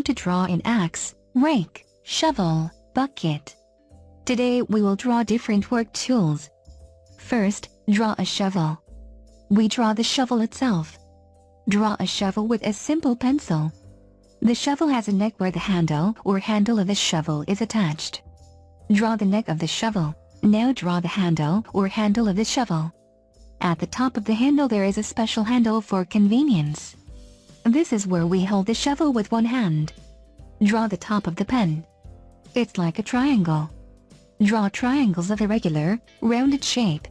how to draw an axe, rake, shovel, bucket. Today we will draw different work tools. First, draw a shovel. We draw the shovel itself. Draw a shovel with a simple pencil. The shovel has a neck where the handle or handle of the shovel is attached. Draw the neck of the shovel. Now draw the handle or handle of the shovel. At the top of the handle there is a special handle for convenience. This is where we hold the shovel with one hand. Draw the top of the pen. It's like a triangle. Draw triangles of irregular, rounded shape.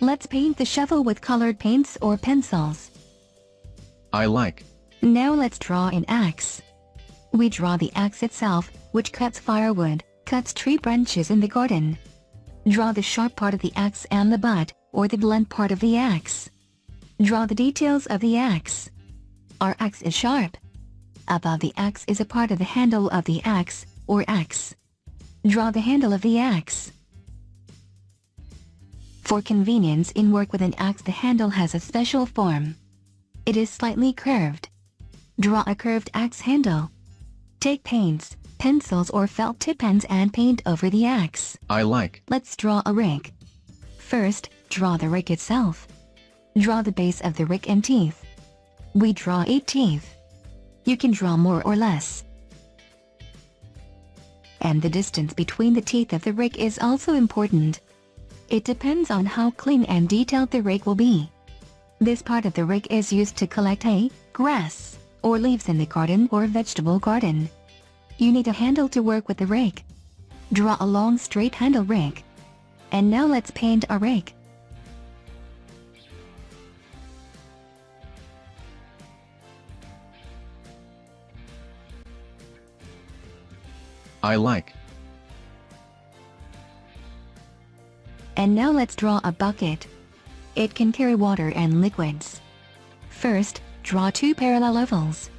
Let's paint the shovel with colored paints or pencils. I like. Now let's draw an axe. We draw the axe itself, which cuts firewood, cuts tree branches in the garden. Draw the sharp part of the axe and the butt, or the blunt part of the axe. Draw the details of the axe. Our axe is sharp. Above the axe is a part of the handle of the axe, or axe. Draw the handle of the axe. For convenience in work with an axe the handle has a special form. It is slightly curved. Draw a curved axe handle. Take paints, pencils or felt tip pens and paint over the axe. I like. Let's draw a rake. First, draw the rake itself. Draw the base of the rake and teeth. We draw 8 teeth. You can draw more or less. And the distance between the teeth of the rake is also important. It depends on how clean and detailed the rake will be. This part of the rake is used to collect hay, grass, or leaves in the garden or vegetable garden. You need a handle to work with the rake. Draw a long straight handle rake. And now let's paint a rake. I like. And now let's draw a bucket. It can carry water and liquids. First, draw two parallel ovals.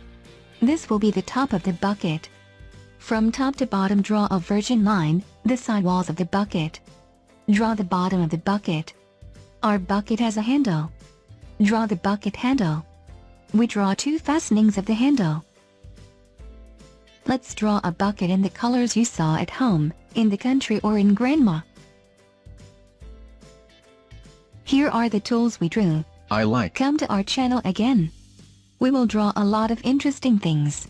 This will be the top of the bucket. From top to bottom draw a virgin line, the side walls of the bucket. Draw the bottom of the bucket. Our bucket has a handle. Draw the bucket handle. We draw two fastenings of the handle. Let's draw a bucket in the colors you saw at home, in the country or in grandma. Here are the tools we drew. I like. Come to our channel again. We will draw a lot of interesting things.